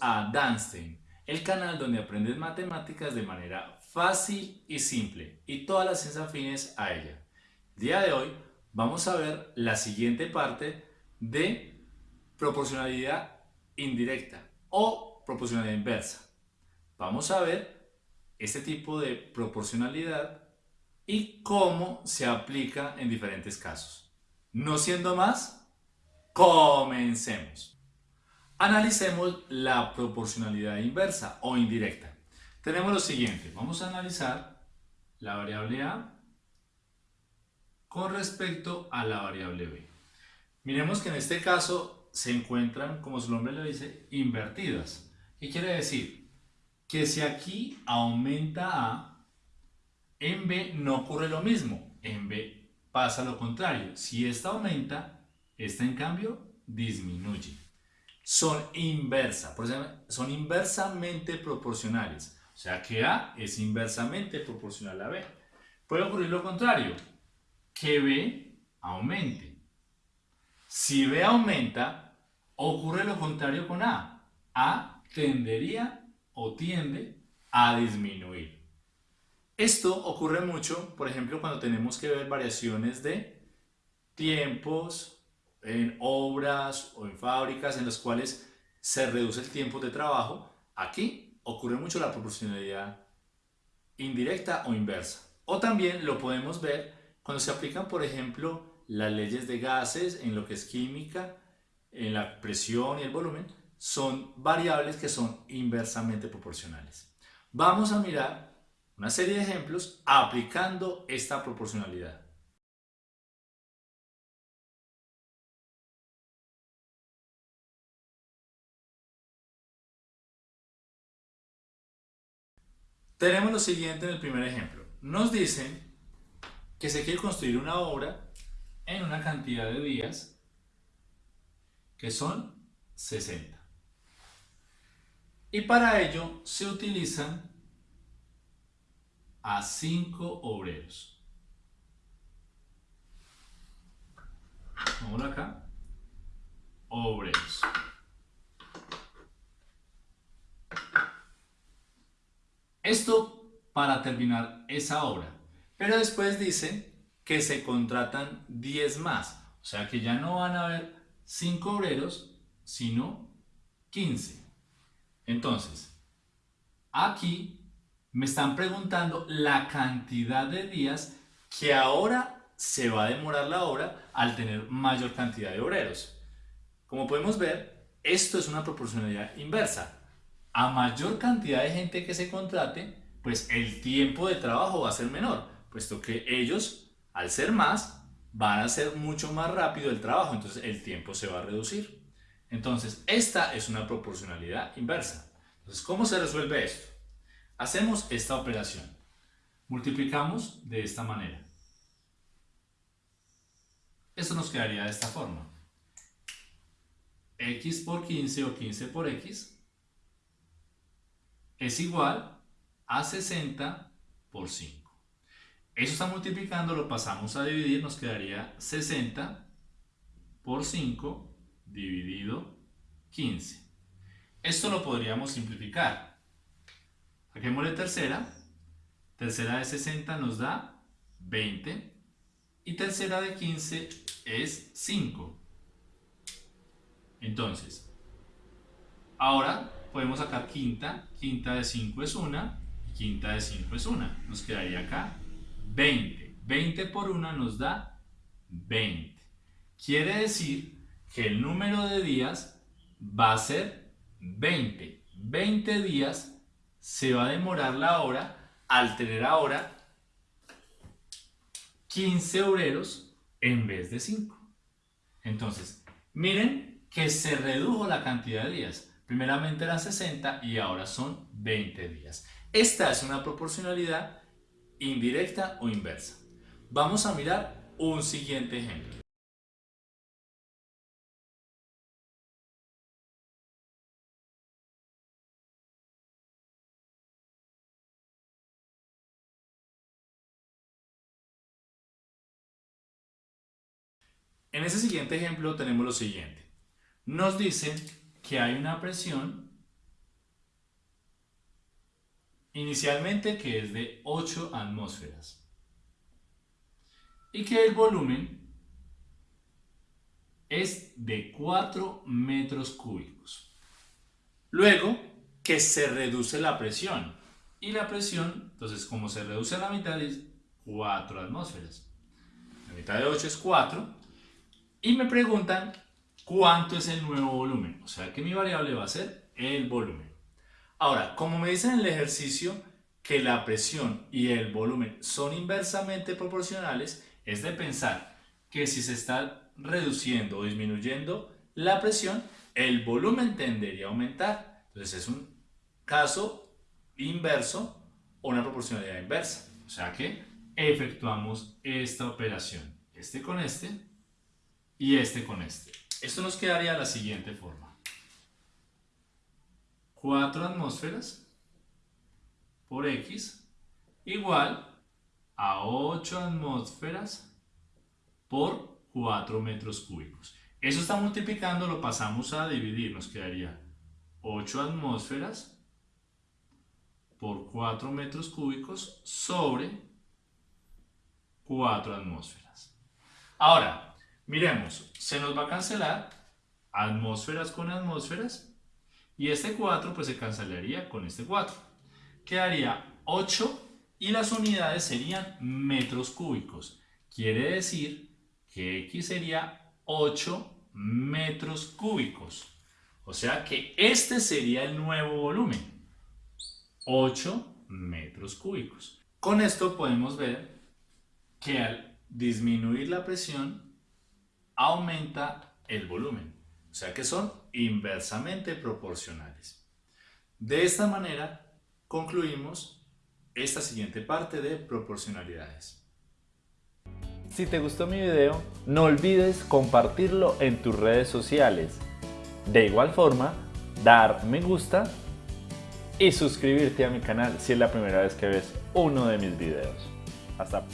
A Danstein, el canal donde aprendes matemáticas de manera fácil y simple y todas las ciencias afines a ella. El día de hoy vamos a ver la siguiente parte de proporcionalidad indirecta o proporcionalidad inversa. Vamos a ver este tipo de proporcionalidad y cómo se aplica en diferentes casos. No siendo más, comencemos. Analicemos la proporcionalidad inversa o indirecta. Tenemos lo siguiente, vamos a analizar la variable A con respecto a la variable B. Miremos que en este caso se encuentran, como su nombre lo dice, invertidas. ¿Qué quiere decir? Que si aquí aumenta A, en B no ocurre lo mismo, en B pasa lo contrario. Si esta aumenta, esta en cambio disminuye son inversas, son inversamente proporcionales. O sea que A es inversamente proporcional a B. Puede ocurrir lo contrario, que B aumente. Si B aumenta, ocurre lo contrario con A. A tendería o tiende a disminuir. Esto ocurre mucho, por ejemplo, cuando tenemos que ver variaciones de tiempos, en obras o en fábricas en las cuales se reduce el tiempo de trabajo, aquí ocurre mucho la proporcionalidad indirecta o inversa. O también lo podemos ver cuando se aplican, por ejemplo, las leyes de gases en lo que es química, en la presión y el volumen, son variables que son inversamente proporcionales. Vamos a mirar una serie de ejemplos aplicando esta proporcionalidad. Tenemos lo siguiente en el primer ejemplo. Nos dicen que se quiere construir una obra en una cantidad de días que son 60. Y para ello se utilizan a 5 obreros. Vamos acá. Obreros. Esto para terminar esa obra. Pero después dice que se contratan 10 más. O sea que ya no van a haber 5 obreros, sino 15. Entonces, aquí me están preguntando la cantidad de días que ahora se va a demorar la obra al tener mayor cantidad de obreros. Como podemos ver, esto es una proporcionalidad inversa a mayor cantidad de gente que se contrate, pues el tiempo de trabajo va a ser menor, puesto que ellos, al ser más, van a hacer mucho más rápido el trabajo, entonces el tiempo se va a reducir. Entonces, esta es una proporcionalidad inversa. Entonces, ¿cómo se resuelve esto? Hacemos esta operación. Multiplicamos de esta manera. Esto nos quedaría de esta forma. x por 15 o 15 por x es igual a 60 por 5. Eso está multiplicando, lo pasamos a dividir, nos quedaría 60 por 5 dividido 15. Esto lo podríamos simplificar. Saquémosle tercera. Tercera de 60 nos da 20. Y tercera de 15 es 5. Entonces, ahora podemos sacar quinta, quinta de 5 es 1 y quinta de 5 es 1. Nos quedaría acá 20. 20 por 1 nos da 20. Quiere decir que el número de días va a ser 20. 20 días se va a demorar la hora al tener ahora 15 obreros en vez de 5. Entonces, miren que se redujo la cantidad de días. Primeramente eran 60 y ahora son 20 días. Esta es una proporcionalidad indirecta o inversa. Vamos a mirar un siguiente ejemplo. En ese siguiente ejemplo tenemos lo siguiente. Nos dicen que hay una presión inicialmente que es de 8 atmósferas y que el volumen es de 4 metros cúbicos. Luego que se reduce la presión y la presión, entonces como se reduce a la mitad es 4 atmósferas. La mitad de 8 es 4 y me preguntan cuánto es el nuevo volumen. O sea que mi variable va a ser el volumen. Ahora, como me dicen en el ejercicio que la presión y el volumen son inversamente proporcionales, es de pensar que si se está reduciendo o disminuyendo la presión, el volumen tendería a aumentar. Entonces es un caso inverso o una proporcionalidad inversa. O sea que efectuamos esta operación. Este con este y este con este. Esto nos quedaría de la siguiente forma. 4 atmósferas por X igual a 8 atmósferas por 4 metros cúbicos. Eso está multiplicando, lo pasamos a dividir, nos quedaría 8 atmósferas por 4 metros cúbicos sobre 4 atmósferas. Ahora, miremos, se nos va a cancelar atmósferas con atmósferas y este 4 pues se cancelaría con este 4. Quedaría 8 y las unidades serían metros cúbicos. Quiere decir que X sería 8 metros cúbicos. O sea que este sería el nuevo volumen. 8 metros cúbicos. Con esto podemos ver que al disminuir la presión aumenta el volumen. O sea que son inversamente proporcionales. De esta manera concluimos esta siguiente parte de proporcionalidades. Si te gustó mi video, no olvides compartirlo en tus redes sociales. De igual forma, dar me gusta y suscribirte a mi canal si es la primera vez que ves uno de mis videos. Hasta